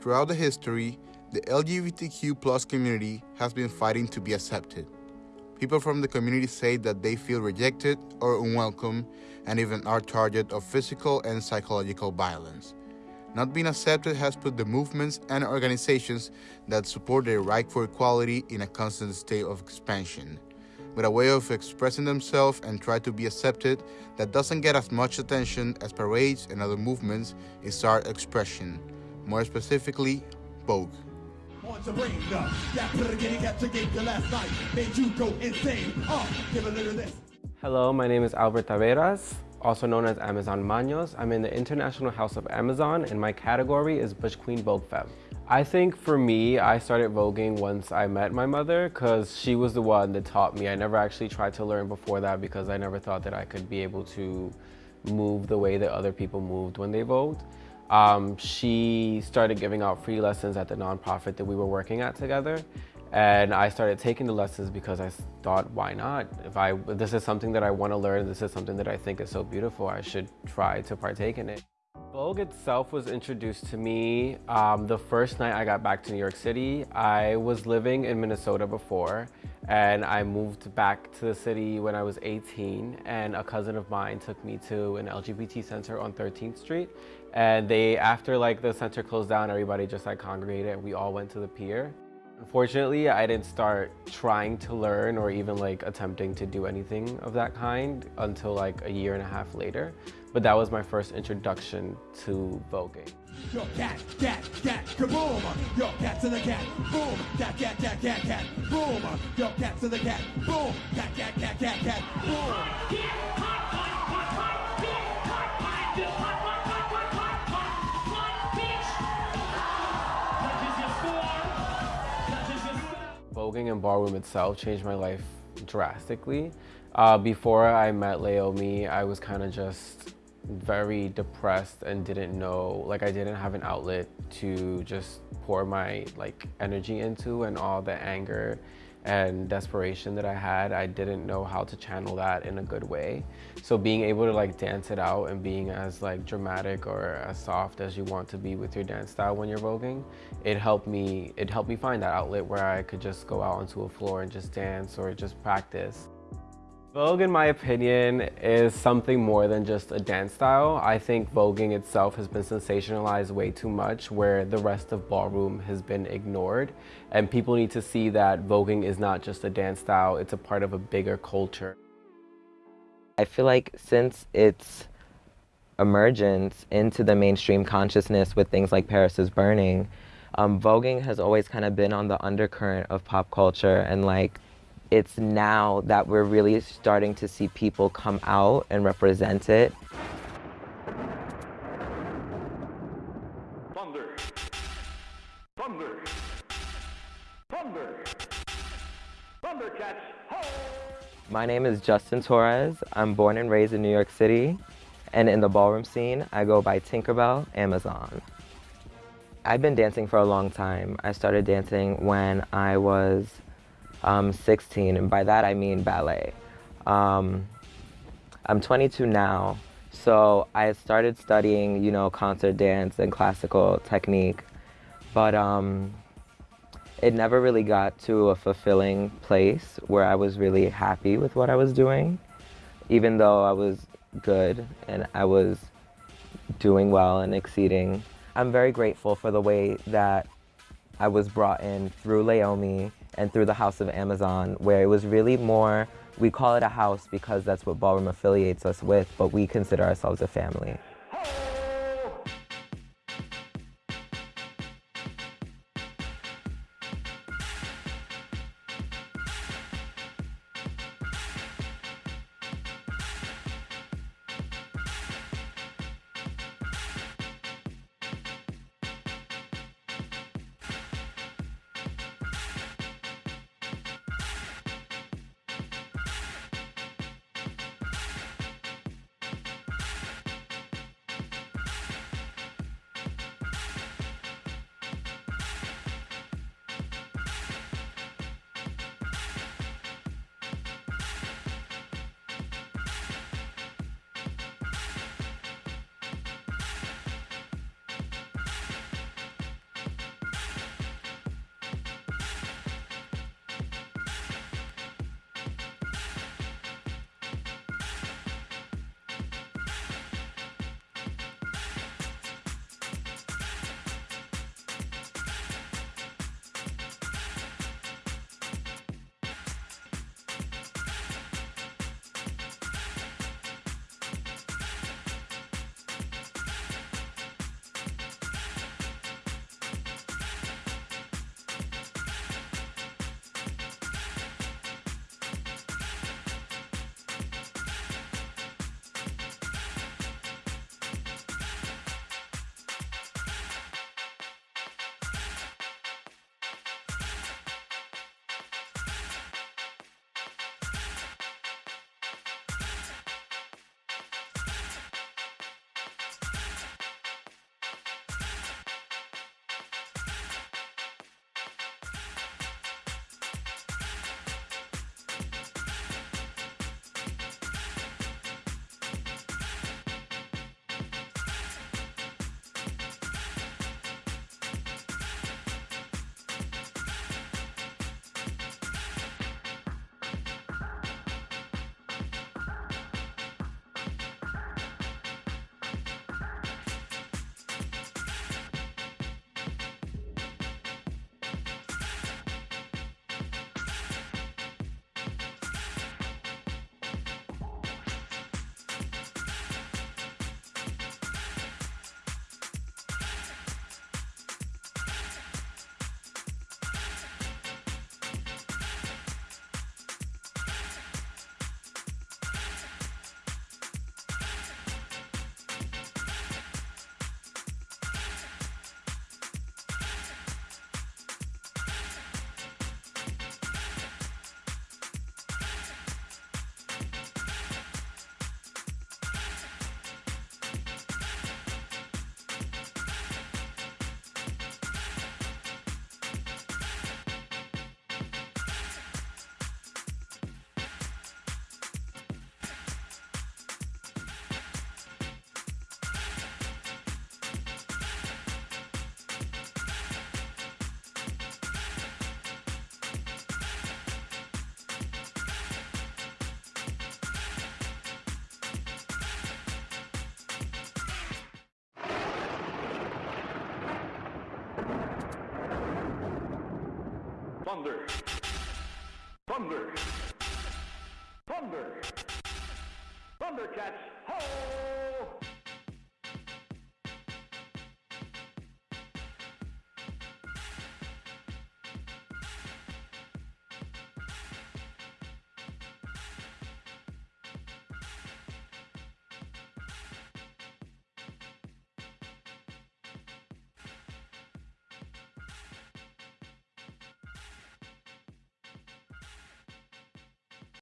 Throughout the history, the LGBTQ community has been fighting to be accepted. People from the community say that they feel rejected or unwelcome and even are target of physical and psychological violence. Not being accepted has put the movements and organizations that support their right for equality in a constant state of expansion. With a way of expressing themselves and try to be accepted that doesn't get as much attention as parades and other movements is art expression, more specifically, Vogue. Hello, my name is Albert Taveras also known as Amazon Manos. I'm in the International House of Amazon and my category is Butch Queen Vogue Femme. I think for me, I started voguing once I met my mother because she was the one that taught me. I never actually tried to learn before that because I never thought that I could be able to move the way that other people moved when they vogued. Um, she started giving out free lessons at the nonprofit that we were working at together. And I started taking the lessons because I thought, why not? If I this is something that I want to learn, this is something that I think is so beautiful, I should try to partake in it. Vogue itself was introduced to me um, the first night I got back to New York City. I was living in Minnesota before and I moved back to the city when I was 18 and a cousin of mine took me to an LGBT center on 13th Street and they, after like the center closed down, everybody just like congregated and we all went to the pier. Unfortunately, I didn't start trying to learn or even like attempting to do anything of that kind until like a year and a half later. But that was my first introduction to voguing. Yo, cat, cat, cat, kaboom! Yo, cat to the cat, boom! Cat, cat, cat, cat, cat, boom! Yo, cat to the cat, boom! Cat, cat, cat, cat, cat, boom! Voguing and ballroom itself changed my life drastically. Uh, before I met Leiomy, I was kind of just very depressed and didn't know, like I didn't have an outlet to just pour my like energy into and all the anger and desperation that I had, I didn't know how to channel that in a good way. So being able to like dance it out and being as like dramatic or as soft as you want to be with your dance style when you're voguing, it helped me, it helped me find that outlet where I could just go out onto a floor and just dance or just practice. Vogue, in my opinion, is something more than just a dance style. I think voguing itself has been sensationalized way too much where the rest of ballroom has been ignored. And people need to see that voguing is not just a dance style, it's a part of a bigger culture. I feel like since its emergence into the mainstream consciousness with things like Paris is Burning, um, voguing has always kind of been on the undercurrent of pop culture and like it's now that we're really starting to see people come out and represent it. Thunder. Thunder. Thunder. Thundercats. Ho! My name is Justin Torres. I'm born and raised in New York City. And in the ballroom scene, I go by Tinkerbell Amazon. I've been dancing for a long time. I started dancing when I was um, 16, and by that I mean ballet. Um, I'm 22 now, so I started studying, you know, concert dance and classical technique, but um, it never really got to a fulfilling place where I was really happy with what I was doing, even though I was good and I was doing well and exceeding. I'm very grateful for the way that I was brought in through Leiomy and through the House of Amazon, where it was really more, we call it a house because that's what Ballroom affiliates us with, but we consider ourselves a family. Thunder. Thunder. Thunder. Thundercats.